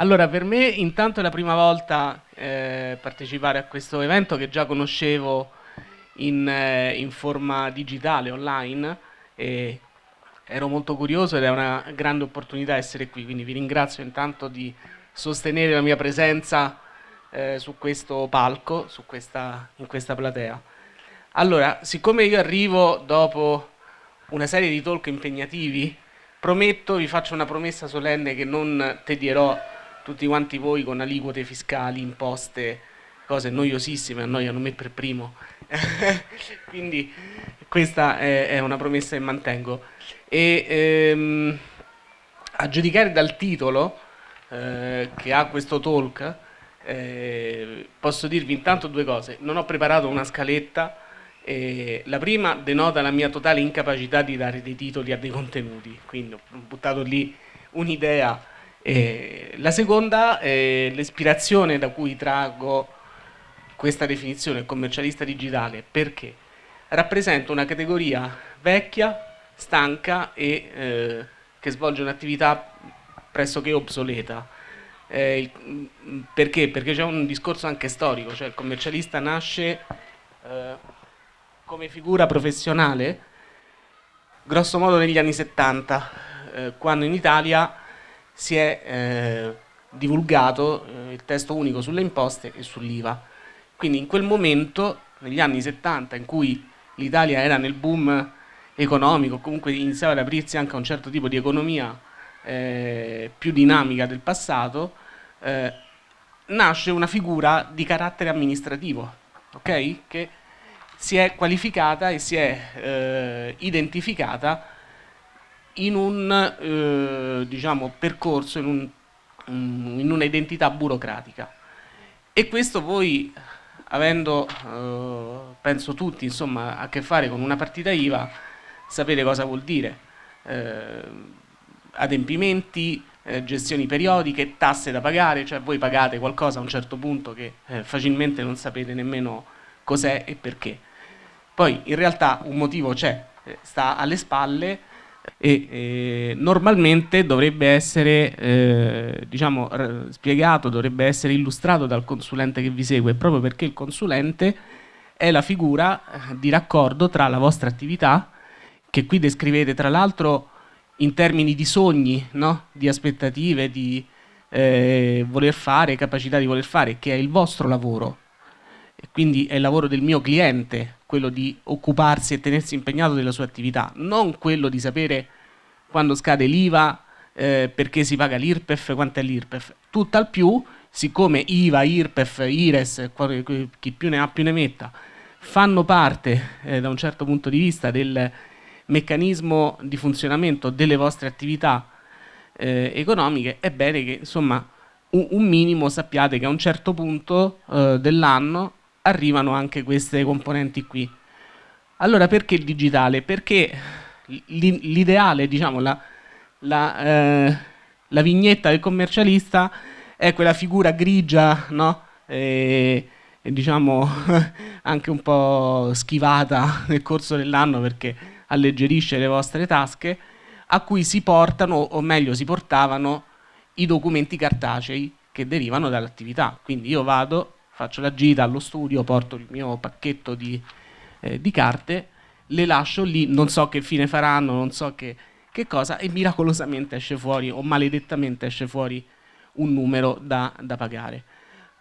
Allora, per me intanto è la prima volta eh, partecipare a questo evento che già conoscevo in, eh, in forma digitale, online, e ero molto curioso ed è una grande opportunità essere qui, quindi vi ringrazio intanto di sostenere la mia presenza eh, su questo palco, su questa, in questa platea. Allora, siccome io arrivo dopo una serie di talk impegnativi, prometto, vi faccio una promessa solenne che non tedierò tutti quanti voi con aliquote fiscali, imposte, cose noiosissime, annoiano me per primo. Quindi questa è, una promessa che mantengo. E ehm, a giudicare dal titolo eh, che ha questo talk, eh, posso dirvi intanto due cose. Non ho preparato una scaletta, eh, la prima denota la mia totale incapacità di dare dei titoli a dei contenuti, quindi ho buttato lì un'idea. Eh, la seconda è l'ispirazione da cui traggo questa definizione commercialista digitale, perché rappresenta una categoria vecchia, stanca e eh, che svolge un'attività pressoché obsoleta. Eh, perché? Perché c'è un discorso anche storico, cioè il commercialista nasce eh, come figura professionale grosso modo negli anni 70, eh, quando in Italia si è eh, divulgato eh, il testo unico sulle imposte e sull'IVA. Quindi in quel momento, negli anni 70, in cui l'Italia era nel boom economico, comunque iniziava ad aprirsi anche a un certo tipo di economia eh, più dinamica del passato, eh, nasce una figura di carattere amministrativo, okay? che si è qualificata e si è eh, identificata in un eh, diciamo, percorso, in, un, in una identità burocratica. E questo voi, avendo, eh, penso tutti, insomma, a che fare con una partita IVA, sapete cosa vuol dire. Eh, adempimenti, eh, gestioni periodiche, tasse da pagare, cioè voi pagate qualcosa a un certo punto che eh, facilmente non sapete nemmeno cos'è e perché. Poi in realtà un motivo c'è, eh, sta alle spalle e eh, normalmente dovrebbe essere eh, diciamo, spiegato, dovrebbe essere illustrato dal consulente che vi segue, proprio perché il consulente è la figura di raccordo tra la vostra attività, che qui descrivete tra l'altro in termini di sogni, no? di aspettative, di eh, voler fare, capacità di voler fare, che è il vostro lavoro, e quindi è il lavoro del mio cliente, quello di occuparsi e tenersi impegnato della sua attività, non quello di sapere quando scade l'IVA, eh, perché si paga l'IRPEF, quanto è l'IRPEF. Tutt'al più, siccome IVA, IRPEF, IRES, chi più ne ha più ne metta, fanno parte eh, da un certo punto di vista del meccanismo di funzionamento delle vostre attività eh, economiche, è bene che insomma un, un, minimo sappiate che a un certo punto eh, dell'anno arrivano anche queste componenti qui. Allora perché il digitale? Perché l'ideale, diciamo, la, la, eh, la, vignetta del commercialista è quella figura grigia, no? E, e diciamo anche un po' schivata nel corso dell'anno perché alleggerisce le vostre tasche, a cui si portano, o meglio si portavano, i documenti cartacei che derivano dall'attività. Quindi io vado, faccio la gita allo studio, porto il mio pacchetto di, eh, di carte, le lascio lì, non so che fine faranno, non so che, che, cosa, e miracolosamente esce fuori, o maledettamente esce fuori, un numero da, da pagare.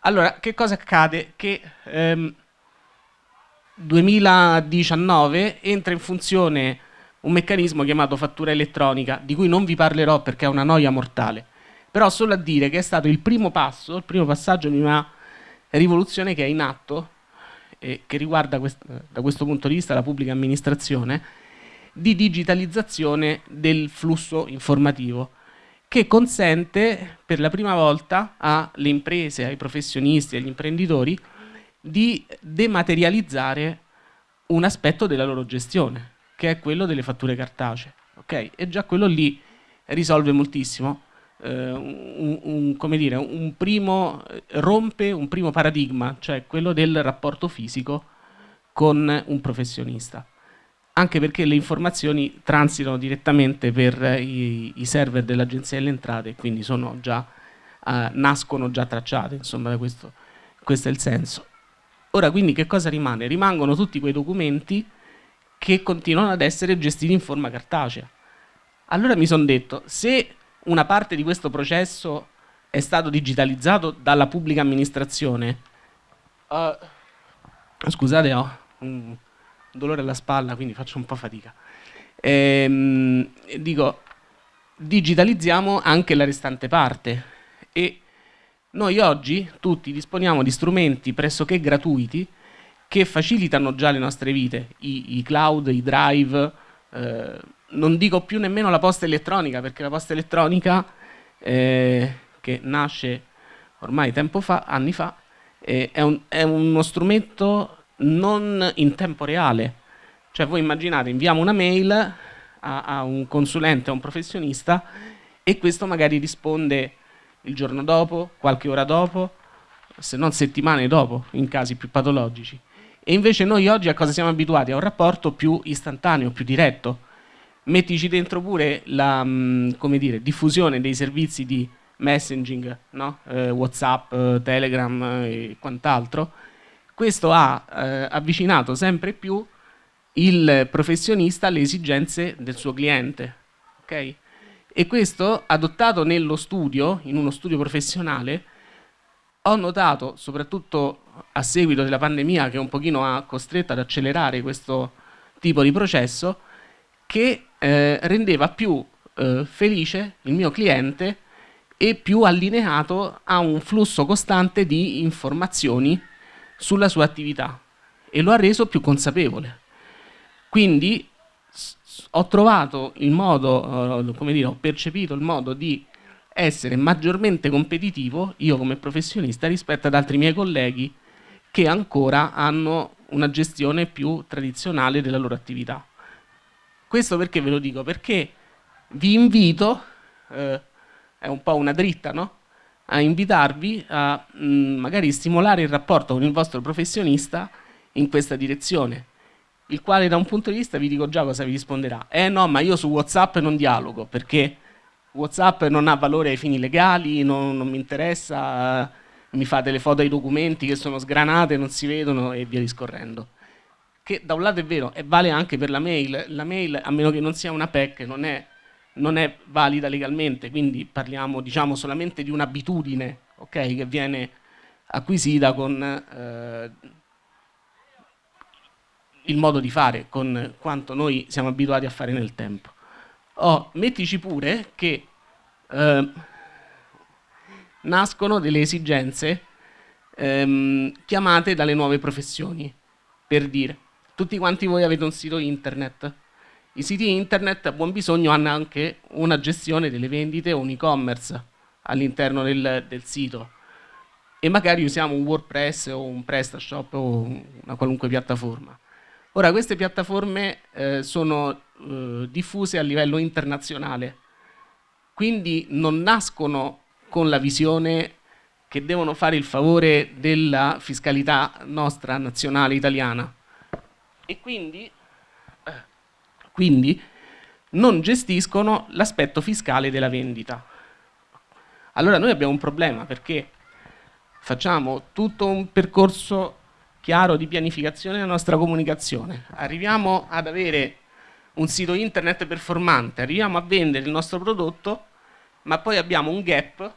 Allora, che cosa accade? Che ehm, 2019 entra in funzione un meccanismo chiamato fattura elettronica, di cui non vi parlerò perché è una noia mortale, però solo a dire che è stato il primo passo, il primo passaggio di una rivoluzione che è in atto e che riguarda quest da questo punto di vista la pubblica amministrazione, di digitalizzazione del flusso informativo che consente per la prima volta alle imprese, ai professionisti, agli imprenditori di dematerializzare un aspetto della loro gestione, che è quello delle fatture cartacee. Okay? E già quello lì risolve moltissimo. Eh, un, un, come dire, un primo, rompe un primo paradigma, cioè quello del rapporto fisico con un professionista. Anche perché le informazioni transitano direttamente per i, i server dell'Agenzia delle Entrate, quindi sono già eh, nascono già tracciate, insomma questo, questo è il senso. Ora quindi che cosa rimane? Rimangono tutti quei documenti che continuano ad essere gestiti in forma cartacea. Allora mi sono detto, se una parte di questo processo è stato digitalizzato dalla pubblica amministrazione, uh, scusate ho un dolore alla spalla quindi faccio un po' fatica, ehm, dico digitalizziamo anche la restante parte e noi oggi tutti disponiamo di strumenti pressoché gratuiti che facilitano già le nostre vite, i, i cloud, i drive, eh, non dico più nemmeno la posta elettronica, perché la posta elettronica, eh, che nasce ormai tempo fa, anni fa, eh, è, un, è uno strumento non in tempo reale. Cioè voi immaginate, inviamo una mail a, a, un consulente, a un professionista e questo magari risponde il giorno dopo, qualche ora dopo, se non settimane dopo, in casi più patologici. E invece noi oggi a cosa siamo abituati? A un rapporto più istantaneo, più diretto. Mettici dentro pure la mm, dire, diffusione dei servizi di messaging, no? eh, Whatsapp, eh, Telegram e quant'altro. Questo ha eh, avvicinato sempre più il professionista alle esigenze del suo cliente. Okay? E questo adottato nello studio, in uno studio professionale, ho notato, soprattutto a seguito della pandemia che un pochino ha costretto ad accelerare questo tipo di processo, che eh, rendeva più eh, felice il mio cliente e più allineato a un flusso costante di informazioni sulla sua attività e lo ha reso più consapevole. Quindi ho trovato il modo, eh, come dire, ho percepito il modo di essere maggiormente competitivo io come professionista rispetto ad altri miei colleghi che ancora hanno una gestione più tradizionale della loro attività. Questo perché ve lo dico? Perché vi invito, eh, è un po' una dritta, no? a invitarvi a mh, mm, magari stimolare il rapporto con il vostro professionista in questa direzione, il quale da un punto di vista vi dico già cosa vi risponderà. Eh no, ma io su Whatsapp non dialogo, perché Whatsapp non ha valore ai fini legali, non, non mi interessa, mi fate le foto ai documenti che sono sgranate, non si vedono e via discorrendo. Che da un lato è vero, e vale anche per la mail. La mail, a meno che non sia una PEC, non è, non è valida legalmente, quindi parliamo diciamo, solamente di un'abitudine okay, che viene acquisita con eh, il modo di fare, con quanto noi siamo abituati a fare nel tempo. Oh, mettici pure che eh, nascono delle esigenze ehm, chiamate dalle nuove professioni. Per dire, tutti quanti voi avete un sito internet. I siti internet a buon bisogno hanno anche una gestione delle vendite o un e-commerce all'interno del, del, sito. E magari usiamo un WordPress o un PrestaShop o una qualunque piattaforma. Ora, queste piattaforme eh, sono eh, diffuse a livello internazionale, quindi non nascono con la visione che devono fare il favore della fiscalità nostra nazionale italiana e quindi, quindi non gestiscono l'aspetto fiscale della vendita. Allora noi abbiamo un problema perché facciamo tutto un percorso chiaro di pianificazione della nostra comunicazione, arriviamo ad avere un sito internet performante, arriviamo a vendere il nostro prodotto, ma poi abbiamo un gap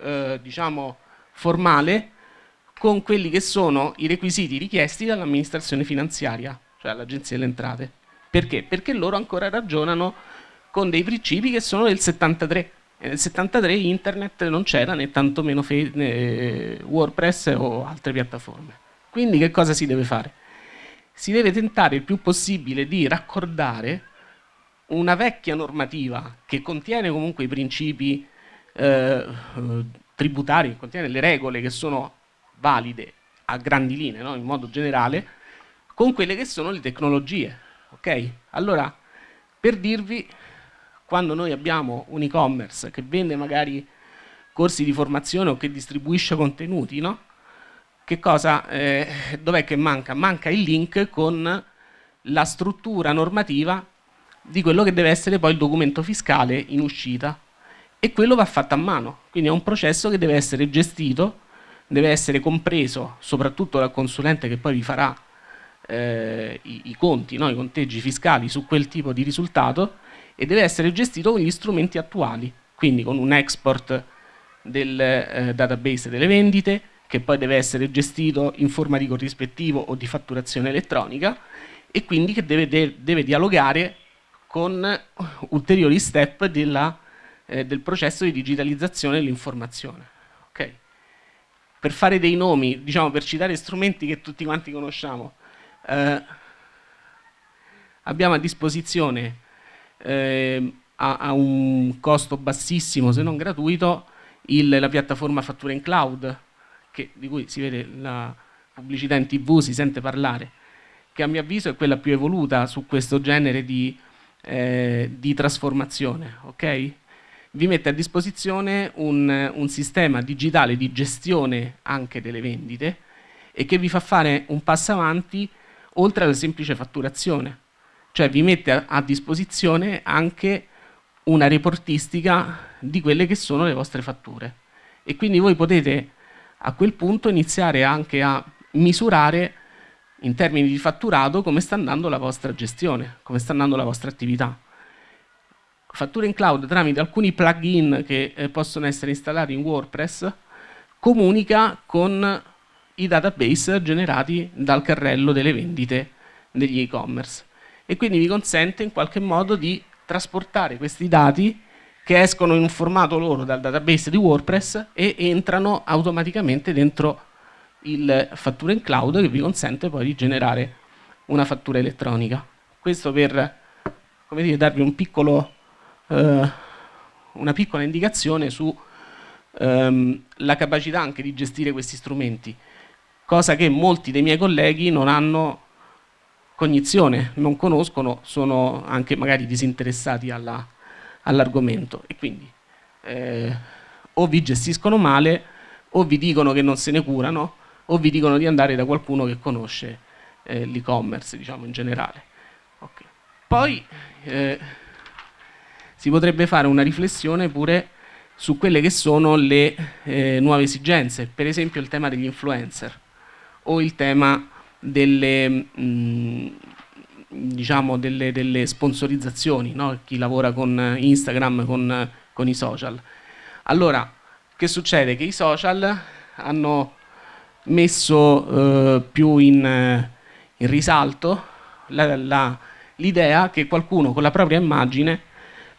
eh, diciamo, formale con quelli che sono i requisiti richiesti dall'amministrazione finanziaria, cioè all'Agenzia delle Entrate. Perché? Perché loro ancora ragionano con dei principi che sono del 73. E nel 73 internet non c'era né tantomeno né WordPress o altre piattaforme. Quindi che cosa si deve fare? Si deve tentare il più possibile di raccordare una vecchia normativa che contiene comunque i principi eh, tributari, contiene le regole che sono valide a grandi linee, no? in modo generale, con quelle che sono le tecnologie. Okay? Allora, per dirvi, quando noi abbiamo un e-commerce che vende magari corsi di formazione o che distribuisce contenuti, no? che cosa, eh, dov'è che manca? Manca il link con la struttura normativa di quello che deve essere poi il documento fiscale in uscita e quello va fatto a mano, quindi è un processo che deve essere gestito, deve essere compreso soprattutto dal consulente che poi vi farà eh, i, i, conti, no? i conteggi fiscali su quel tipo di risultato e deve essere gestito con gli strumenti attuali, quindi con un export del eh, database delle vendite, che poi deve essere gestito in forma di corrispettivo o di fatturazione elettronica e quindi che deve, de deve dialogare con ulteriori step della, eh, del processo di digitalizzazione dell'informazione. Okay. Per fare dei nomi, diciamo per citare strumenti che tutti quanti conosciamo, eh, abbiamo a disposizione eh, a, a, un costo bassissimo se non gratuito il, la piattaforma fattura in cloud che, di cui si vede la pubblicità in tv, si sente parlare che a mio avviso è quella più evoluta su questo genere di, eh, di trasformazione ok? vi mette a disposizione un, un sistema digitale di gestione anche delle vendite e che vi fa fare un passo avanti oltre alla semplice fatturazione, cioè vi mette a, disposizione anche una reportistica di quelle che sono le vostre fatture e quindi voi potete a quel punto iniziare anche a misurare in termini di fatturato come sta andando la vostra gestione, come sta andando la vostra attività. Fattura in cloud tramite alcuni plugin che eh, possono essere installati in WordPress comunica con i database generati dal carrello delle vendite degli e-commerce e quindi vi consente in qualche modo di trasportare questi dati che escono in un formato loro dal database di WordPress e entrano automaticamente dentro il fattura in cloud che vi consente poi di generare una fattura elettronica. Questo per dire, darvi un piccolo, eh, una piccola indicazione sulla ehm, capacità anche di gestire questi strumenti cosa che molti dei miei colleghi non hanno cognizione, non conoscono, sono anche magari disinteressati all'argomento all e quindi eh, o vi gestiscono male o vi dicono che non se ne curano o vi dicono di andare da qualcuno che conosce eh, l'e-commerce diciamo in generale. Okay. Poi eh, si potrebbe fare una riflessione pure su quelle che sono le eh, nuove esigenze, per esempio il tema degli influencer o il tema delle, mh, mm, diciamo delle, delle sponsorizzazioni, no? chi lavora con Instagram, con, con i social. Allora, che succede? Che i social hanno messo eh, più in, in, risalto l'idea che qualcuno con la propria immagine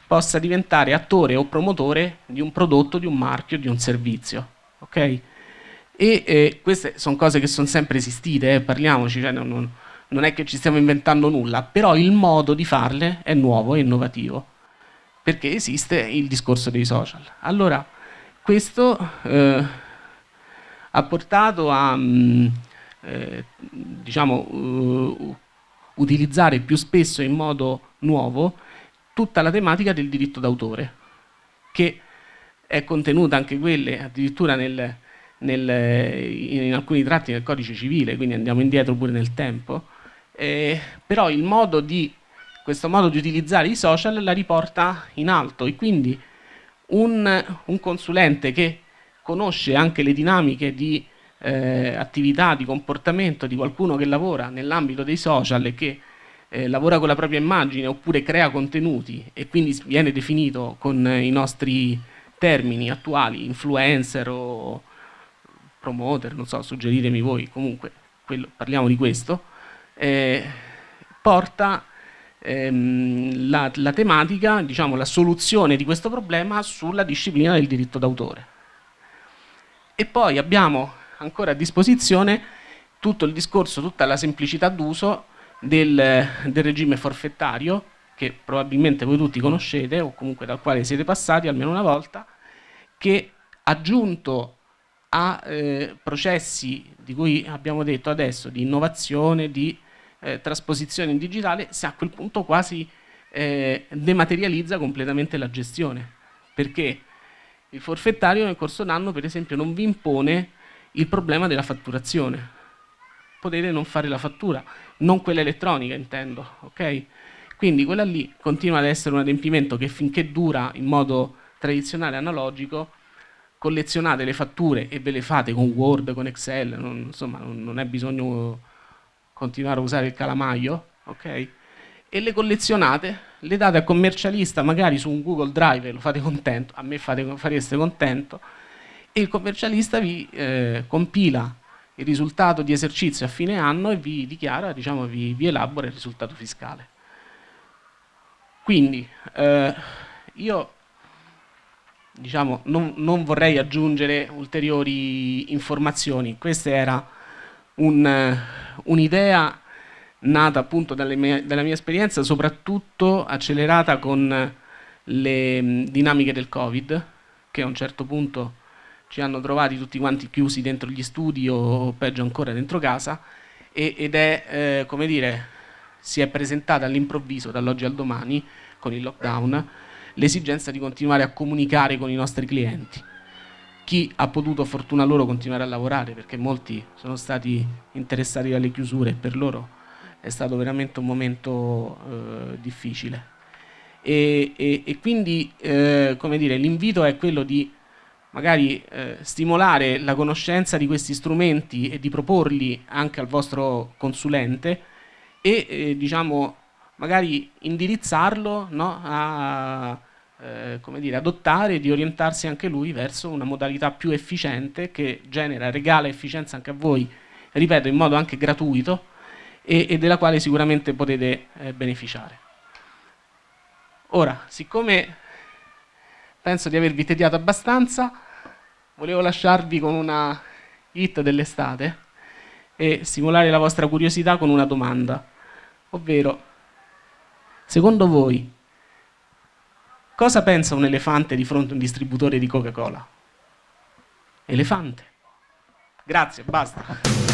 possa diventare attore o promotore di un prodotto, di un marchio, di un servizio. Okay? E eh, queste sono cose che sono sempre esistite, eh, parliamoci, cioè non, non, è che ci stiamo inventando nulla, però il modo di farle è nuovo, è innovativo, perché esiste il discorso dei social. Allora, questo eh, ha portato a mh, mm, eh, diciamo, uh, utilizzare più spesso in modo nuovo tutta la tematica del diritto d'autore, che è contenuta anche quelle addirittura nel nel, in alcuni tratti del codice civile, quindi andiamo indietro pure nel tempo, eh, però il modo di, questo modo di utilizzare i social la riporta in alto e quindi un, un consulente che conosce anche le dinamiche di eh, attività, di comportamento di qualcuno che lavora nell'ambito dei social e che eh, lavora con la propria immagine oppure crea contenuti e quindi viene definito con i nostri termini attuali, influencer o promoter, non so, suggeritemi voi, comunque quello, parliamo di questo, eh, porta ehm, la, la, tematica, diciamo la soluzione di questo problema sulla disciplina del diritto d'autore. E poi abbiamo ancora a disposizione tutto il discorso, tutta la semplicità d'uso del, del regime forfettario, che probabilmente voi tutti conoscete o comunque dal quale siete passati almeno una volta, che aggiunto a eh, processi di cui abbiamo detto adesso, di innovazione, di eh, trasposizione in digitale, se a quel punto quasi eh, dematerializza completamente la gestione. Perché il forfettario nel corso d'anno, per esempio, non vi impone il problema della fatturazione. Potete non fare la fattura, non quella elettronica intendo, ok? Quindi quella lì continua ad essere un adempimento che finché dura in modo tradizionale analogico, collezionate le fatture e ve le fate con Word, con Excel, non, insomma non, non è bisogno continuare a usare il calamaio, ok? E le collezionate, le date al commercialista magari su un Google Drive, lo fate contento, a me fate, fareste contento, e il commercialista vi eh, compila il risultato di esercizio a fine anno e vi dichiara, diciamo, vi, vi elabora il risultato fiscale. Quindi eh, io diciamo, non, non, vorrei aggiungere ulteriori informazioni, questa era un'idea un nata appunto mie, dalla mia esperienza, soprattutto accelerata con le dinamiche del Covid, che a un certo punto ci hanno trovati tutti quanti chiusi dentro gli studi o peggio ancora dentro casa e, ed è, eh, come dire, si è presentata all'improvviso dall'oggi al domani con il lockdown l'esigenza di continuare a comunicare con i nostri clienti. Chi ha potuto, fortuna loro, continuare a lavorare perché molti sono stati interessati dalle chiusure e per loro è stato veramente un momento eh, difficile. E, e, e quindi eh, l'invito è quello di magari eh, stimolare la conoscenza di questi strumenti e di proporli anche al vostro consulente e eh, diciamo magari indirizzarlo no, a eh, come dire, adottare e di orientarsi anche lui verso una modalità più efficiente che genera, regala efficienza anche a voi, ripeto, in modo anche gratuito e, e della quale sicuramente potete eh, beneficiare. Ora, siccome penso di avervi tediato abbastanza, volevo lasciarvi con una hit dell'estate e stimolare la vostra curiosità con una domanda, ovvero, secondo voi, cosa pensa un elefante di fronte a un distributore di Coca-Cola? Elefante. Grazie, basta.